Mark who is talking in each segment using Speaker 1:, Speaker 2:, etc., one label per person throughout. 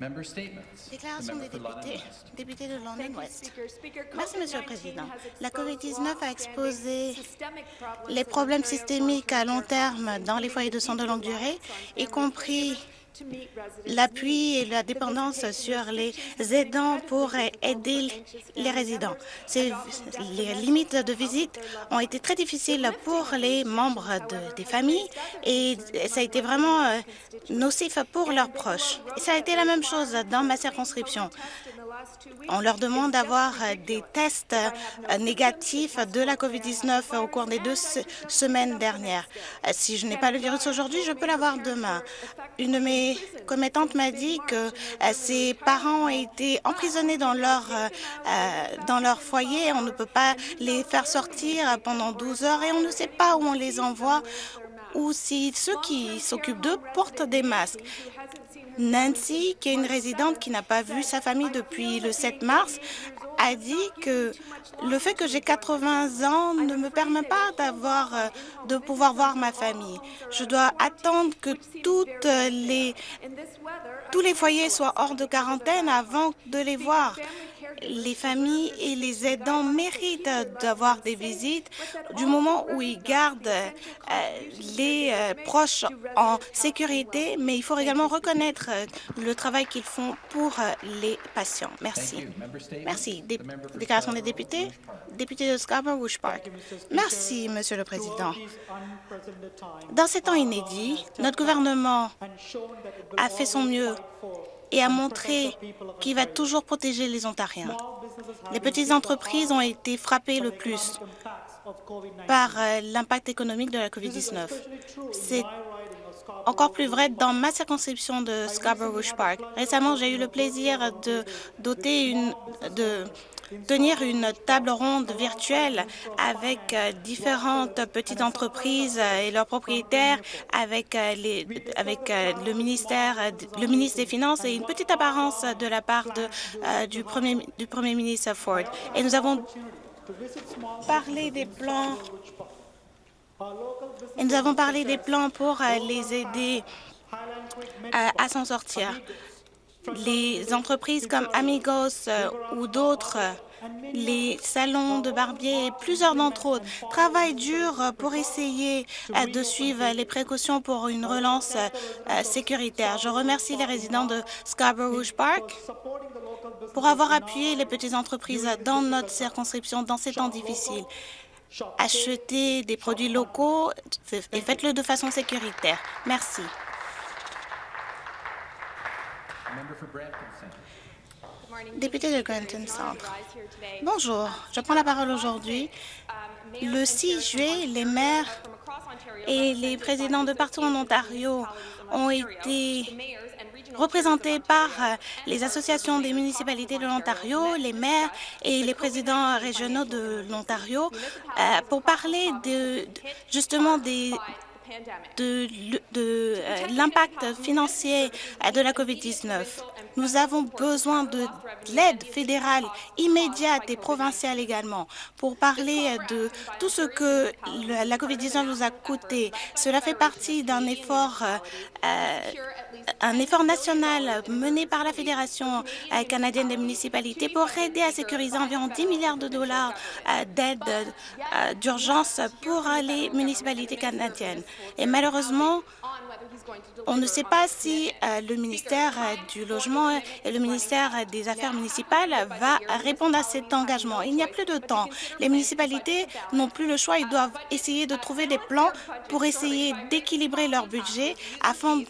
Speaker 1: Déclaration des députés. Député de London West. Merci, Monsieur le Président. La COVID-19 a exposé les problèmes systémiques à long terme dans les foyers de soins de longue durée, y compris l'appui et la dépendance sur les aidants pour aider les résidents. les limites de visite ont été très difficiles pour les membres des familles et ça a été vraiment euh, nocif pour leurs proches. Ça a été la même chose dans ma circonscription. On leur demande d'avoir des tests euh, négatifs de la COVID-19 au cours des deux semaines dernières. Euh, si je n'ai pas le virus aujourd'hui, je peux l'avoir demain. Une de mes commettantes m'a dit que euh, ses parents ont été emprisonnés dans leur, dans leur foyer. On ne peut pas les faire sortir pendant 12 heures et on ne sait pas où on les envoie ou si ceux qui s'occupent d'eux portent des masques. Nancy, qui est une résidente qui n'a pas vu sa famille depuis le 7 mars, a dit que le fait que j'ai 80 ans ne me permet pas d'avoir, euh, de pouvoir voir ma famille. Je dois attendre que toutes les, tous les foyers soient hors de quarantaine avant de les voir les familles et les aidants méritent d'avoir des visites du moment où ils gardent euh, les euh, proches en sécurité, mais il faut également reconnaître euh, le travail qu'ils font pour les patients. Merci. Merci. déclaration des députés. Député de Scarborough Park. Merci, Monsieur le Président. Dans ces temps inédits, notre gouvernement a fait son mieux et a montré qu'il va toujours protéger les Ontariens. Les petites entreprises ont été frappées le plus par euh, l'impact économique de la COVID-19. C'est encore plus vrai dans ma circonscription de Scarborough Park. Récemment, j'ai eu le plaisir de doter une, de tenir une table ronde virtuelle avec euh, différentes petites entreprises et leurs propriétaires, avec, euh, euh, le ministère, le ministre des Finances et une petite apparence de la part de, du, premier, du Premier ministre Ford. Et nous avons parlé des plans et nous avons parlé des plans pour les aider à s'en sortir les entreprises comme Amigos euh, ou d'autres, les salons de barbier et plusieurs d'entre eux travaillent dur pour essayer euh, de suivre les précautions pour une relance euh, sécuritaire. Je remercie les résidents de Scarborough Park pour avoir appuyé les petites entreprises dans notre circonscription dans ces temps difficiles. Achetez des produits locaux et faites-le de façon sécuritaire. Merci. Député de Granton Centre. Bonjour, je prends la parole aujourd'hui. Le 6 juillet, les maires et les présidents de partout en Ontario ont été représentés par les associations des municipalités de l'Ontario, les maires et les présidents régionaux de l'Ontario euh, pour parler de, justement des de, euh, l'impact financier de la COVID-19. Nous avons besoin de l'aide fédérale immédiate et provinciale également. Pour parler de tout ce que la COVID-19 nous a coûté. Cela fait partie d'un effort, euh, un effort national mené par la Fédération euh, canadienne des municipalités pour aider à sécuriser environ 10 milliards de dollars d'aide d'urgence pour les municipalités canadiennes. Et malheureusement, on ne sait pas si euh, le ministère euh, du Logement et le ministère des Affaires municipales va répondre à cet engagement. Il n'y a plus de temps. Les municipalités n'ont plus le choix. Ils doivent essayer de trouver des plans pour essayer d'équilibrer leur budget afin,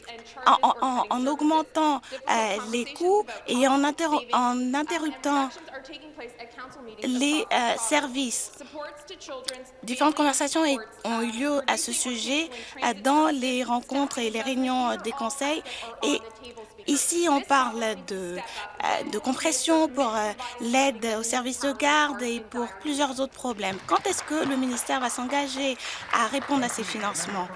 Speaker 1: en, augmentant euh, les coûts et en, en interruptant les services. Différentes conversations ont eu lieu à ce sujet dans les rencontres et les réunions des conseils. Et ici, on parle de, euh, de compression pour euh, l'aide aux services de garde et pour plusieurs autres problèmes. Quand est-ce que le ministère va s'engager à répondre à ces financements?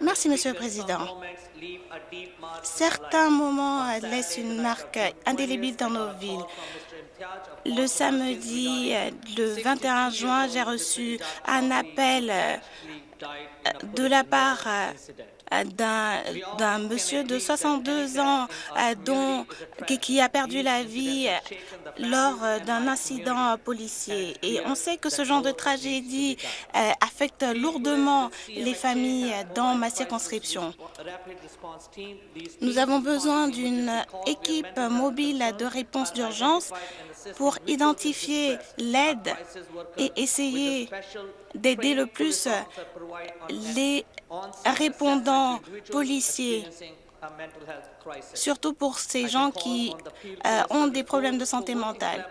Speaker 1: Merci, Monsieur le Président. Certains moments laissent une marque indélébile dans nos villes. Le samedi, le 21 juin, j'ai reçu un appel de la part d'un monsieur de 62 ans dont, qui a perdu la vie lors d'un incident policier. Et on sait que ce genre de tragédie affecte lourdement les familles dans ma circonscription. Nous avons besoin d'une équipe mobile de réponse d'urgence pour identifier l'aide et essayer d'aider le plus les répondants policiers, surtout pour ces gens qui euh, ont des problèmes de santé mentale.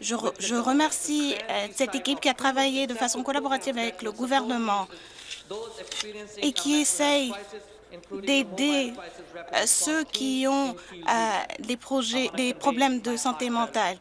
Speaker 1: Je, remercie euh, cette équipe qui a travaillé de façon collaborative avec le gouvernement et qui essaye d'aider euh, ceux qui ont des, des problèmes de santé mentale.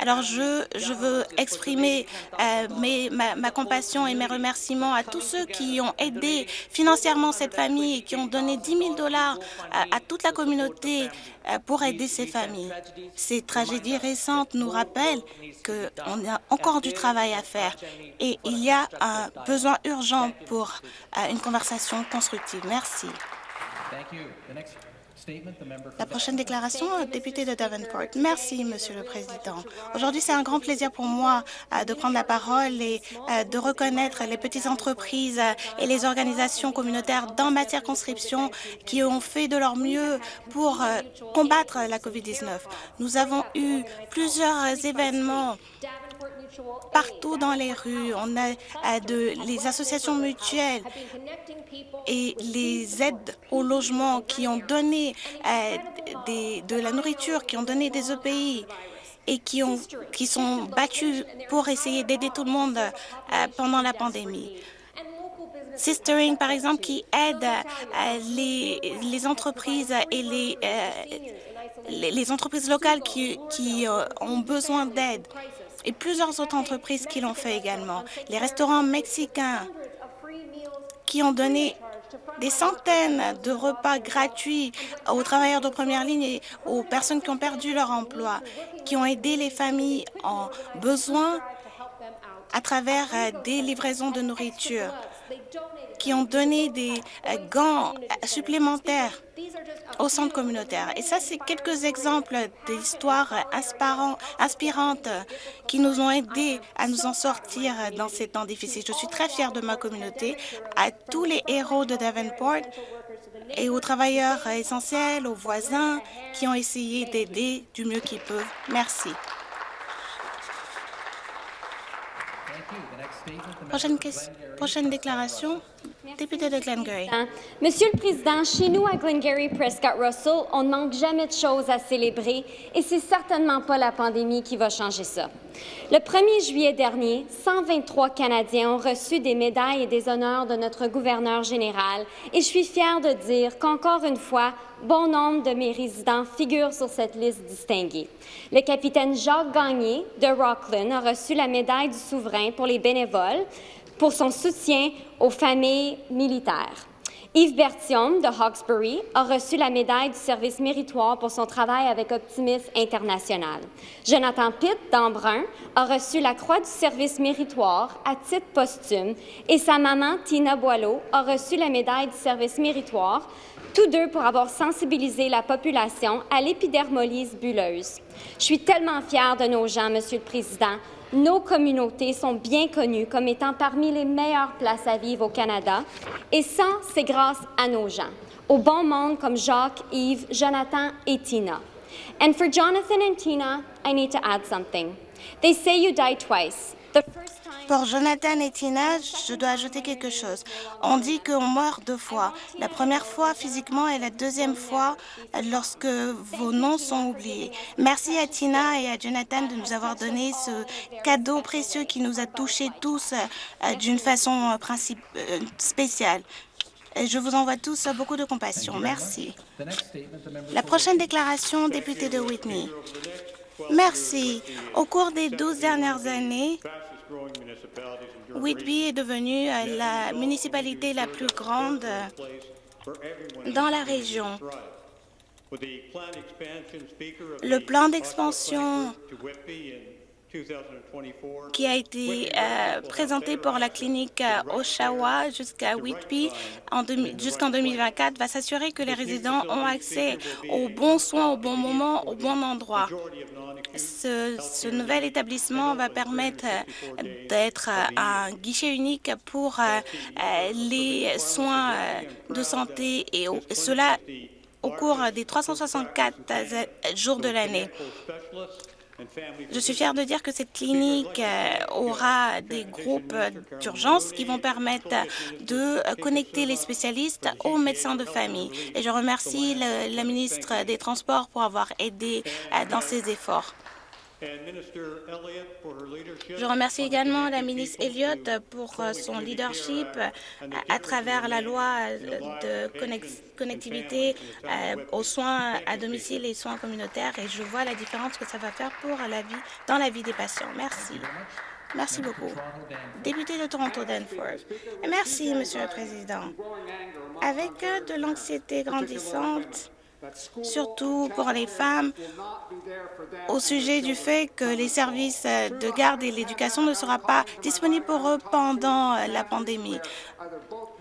Speaker 1: Alors, je, je veux exprimer euh, mes, ma, compassion et mes remerciements à tous ceux qui ont aidé financièrement cette famille et qui ont donné 10 000 dollars à, toute la communauté euh, pour aider ces familles. Ces tragédies récentes nous rappellent qu'on a encore du travail à faire et il y a un besoin urgent pour euh, une conversation constructive. Merci. La prochaine déclaration, député de Davenport. Merci, Monsieur le Président. Aujourd'hui, c'est un grand plaisir pour moi euh, de prendre la parole et euh, de reconnaître les petites entreprises euh, et les organisations communautaires dans ma circonscription qui ont fait de leur mieux pour combattre la COVID-19. Nous avons eu plusieurs événements partout dans les rues. On a les associations mutuelles et les aides au logement qui ont donné euh, de la nourriture, qui ont donné des EPI et qui, ont, sont battus pour essayer d'aider tout le monde euh, pendant la pandémie. Sistering, par exemple, qui aide euh, les, entreprises et les, entreprises locales qui ont besoin d'aide et plusieurs autres entreprises qui l'ont fait également. Les restaurants mexicains qui ont donné des centaines de repas gratuits aux travailleurs de première ligne et aux personnes qui ont perdu leur emploi, qui ont aidé les familles en besoin à travers des livraisons de nourriture, qui ont donné des euh, gants supplémentaires au centre communautaire. Et ça, c'est quelques exemples d'histoires inspirantes qui nous ont aidés à nous en sortir dans ces temps difficiles. Je suis très fière de ma communauté, à tous les héros de Davenport et aux travailleurs essentiels, aux voisins qui ont essayé d'aider du mieux qu'ils peuvent. Merci. Prochaine, déclaration, député de Glengarry.
Speaker 2: Monsieur le Président, chez nous à Glengarry Prescott Russell, on ne manque jamais de choses à célébrer et c'est certainement pas la pandémie qui va changer ça. Le 1er juillet dernier, 123 Canadiens ont reçu des médailles et des honneurs de notre gouverneur général et je suis fière de dire qu'encore une fois, bon nombre de mes résidents figurent sur cette liste distinguée. Le capitaine Jacques Gagné de Rockland a reçu la médaille du souverain pour les bénévoles pour son soutien aux familles militaires. Yves Bertium de Hawkesbury a reçu la médaille du service méritoire pour son travail avec Optimisme International. Jonathan Pitt d'Embrun a reçu la croix du service méritoire à titre posthume et sa maman Tina Boileau a reçu la médaille du service méritoire, tous deux pour avoir sensibilisé la population à l'épidermolyse bulleuse. Je suis tellement fière de nos gens, Monsieur le Président, nos communautés sont bien connues comme étant parmi les meilleures places à vivre au Canada, et ça, c'est grâce à nos gens, au bon monde comme Jacques, Yves, Jonathan et Tina. And for Jonathan and Tina, I need to add something. They say you die twice.
Speaker 1: Jonathan et Tina, je dois ajouter quelque chose. On dit qu'on meurt deux fois. La première fois physiquement et la deuxième fois lorsque vos noms sont oubliés. Merci à Tina et à Jonathan de nous avoir donné ce cadeau précieux qui nous a touchés tous euh, d'une façon euh, euh, spéciale. Je vous envoie tous beaucoup de compassion. Merci. La prochaine déclaration, député de Whitney. Merci. Au cours des douze dernières années, Whitby est devenue euh, la municipalité la plus grande euh, dans la région. Le plan d'expansion qui a été euh, présenté pour la clinique euh, Oshawa jusqu'à Whitby jusqu'en 2024 va s'assurer que les résidents ont accès aux bons soins au bon moment, au bon endroit. Ce, nouvel établissement va permettre d'être un guichet unique pour euh, les soins de santé et cela au cours des 364 jours de l'année. Je suis fière de dire que cette clinique euh, aura des groupes d'urgence qui vont permettre de connecter les spécialistes aux médecins de famille. Et je remercie la ministre des Transports pour avoir aidé euh, dans ces efforts. Je remercie également la ministre Elliott pour euh, son leadership à travers la loi de connectivité euh, aux soins à domicile et soins communautaires et je vois la différence que ça va faire pour la vie, dans la vie des patients. Merci. Merci beaucoup. Député de Toronto Danforth. Merci, Monsieur le Président. Avec de l'anxiété grandissante, surtout pour les femmes, au sujet du fait que les services de garde et l'éducation ne seront pas disponibles pour eux pendant la pandémie.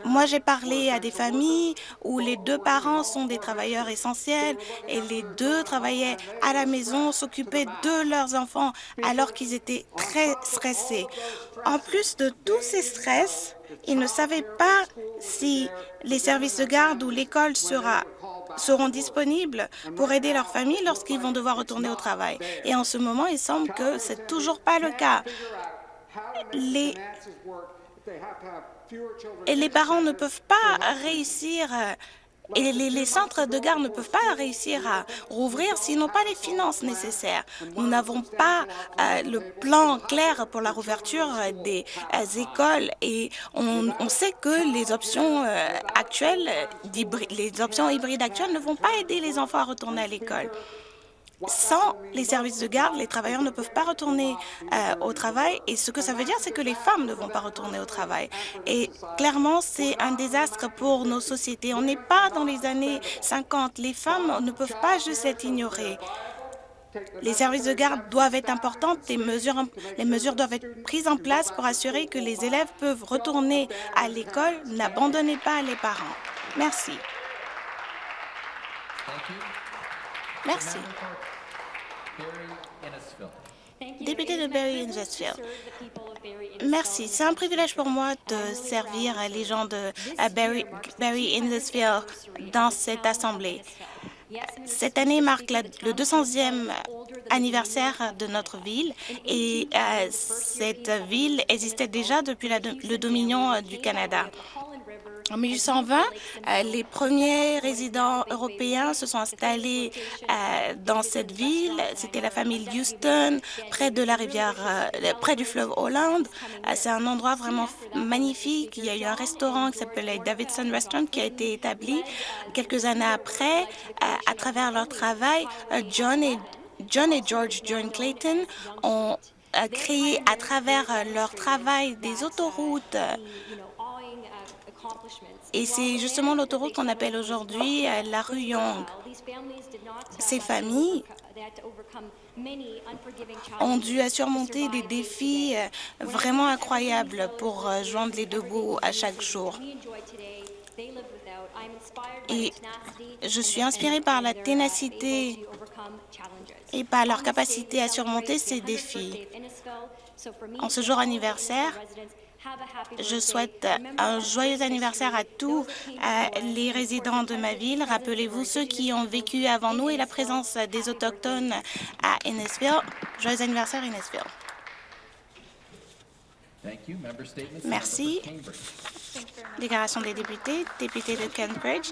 Speaker 1: Moi, j'ai parlé à des familles où les deux parents sont des travailleurs essentiels et les deux travaillaient à la maison, s'occupaient de leurs enfants alors qu'ils étaient très stressés. En plus de tous ces stress, ils ne savaient pas si les services de garde ou l'école seront disponibles pour aider leur famille lorsqu'ils vont devoir retourner au travail. Et en ce moment, il semble que ce n'est toujours pas le cas. Les, et les parents ne peuvent pas réussir et les, centres de garde ne peuvent pas réussir à rouvrir s'ils n'ont pas les finances nécessaires. Nous n'avons pas euh, le plan clair pour la rouverture des euh, écoles et on, sait que les options euh, actuelles, les options hybrides actuelles ne vont pas aider les enfants à retourner à l'école. Sans les services de garde, les travailleurs ne peuvent pas retourner euh, au travail et ce que ça veut dire, c'est que les femmes ne vont pas retourner au travail. Et clairement, c'est un désastre pour nos sociétés. On n'est pas dans les années 50. Les femmes ne peuvent pas juste être ignorées. Les services de garde doivent être importants, les mesures, les mesures doivent être prises en place pour assurer que les élèves peuvent retourner à l'école. N'abandonnez pas les parents. Merci. Merci. Député de Barry Innesville. Merci. C'est un privilège pour moi de servir les gens de Barry, Barry Innesville dans cette Assemblée. Cette année marque le 200e anniversaire de notre ville et euh, cette ville existait déjà depuis le dominion du Canada. En 1820, euh, les premiers résidents européens se sont installés euh, dans cette ville. C'était la famille Houston, près de la rivière, euh, près du fleuve Hollande. C'est un endroit vraiment magnifique. Il y a eu un restaurant qui s'appelait Davidson Restaurant qui a été établi quelques années après. À travers leur travail, John et, John et George John Clayton ont créé à travers leur travail des autoroutes et c'est justement l'autoroute qu'on appelle aujourd'hui euh, la rue Young. Ces familles ont dû surmonter des défis euh, vraiment incroyables pour euh, joindre les deux bouts à chaque jour. Et je suis inspirée par la ténacité et par leur capacité à surmonter ces défis. En ce jour anniversaire, je souhaite un joyeux anniversaire à tous les résidents de ma ville. Rappelez-vous ceux qui ont vécu avant nous et la présence des Autochtones à Innisville. Joyeux anniversaire, Innisville. Merci. Déclaration des députés, député de Cambridge.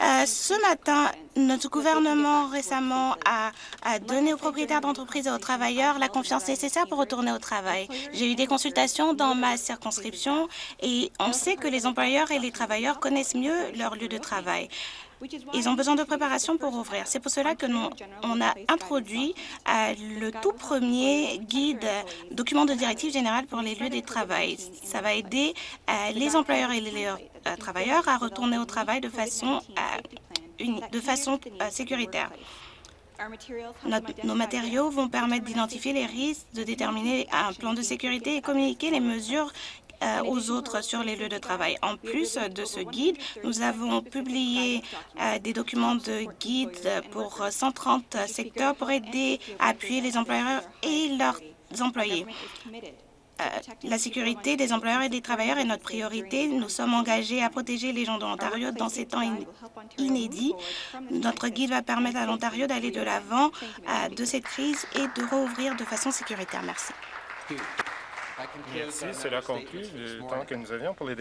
Speaker 1: Euh, ce matin, notre gouvernement récemment a, a donné aux propriétaires d'entreprises et aux travailleurs la confiance nécessaire pour retourner au travail. J'ai eu des consultations dans ma circonscription et on sait que les employeurs et les travailleurs connaissent mieux leur lieu de travail. Ils ont besoin de préparation pour ouvrir. C'est pour cela que nous, on a introduit euh, le tout premier guide, document de directive générale pour les lieux de travail. Ça va aider euh, les employeurs et les euh, travailleurs à retourner au travail de façon, de façon sécuritaire. Nos matériaux vont permettre d'identifier les risques, de déterminer un plan de sécurité et communiquer les mesures aux autres sur les lieux de travail. En plus de ce guide, nous avons publié euh, des documents de guide pour 130 secteurs pour aider à appuyer les employeurs et leurs employés. Euh, la sécurité des employeurs et des travailleurs est notre priorité. Nous sommes engagés à protéger les gens de l'Ontario dans ces temps in- inédits. Notre guide va permettre à l'Ontario d'aller de l'avant euh, de cette crise et de rouvrir de façon sécuritaire. Merci.
Speaker 3: Merci. Cela conclut le temps que nous avions pour les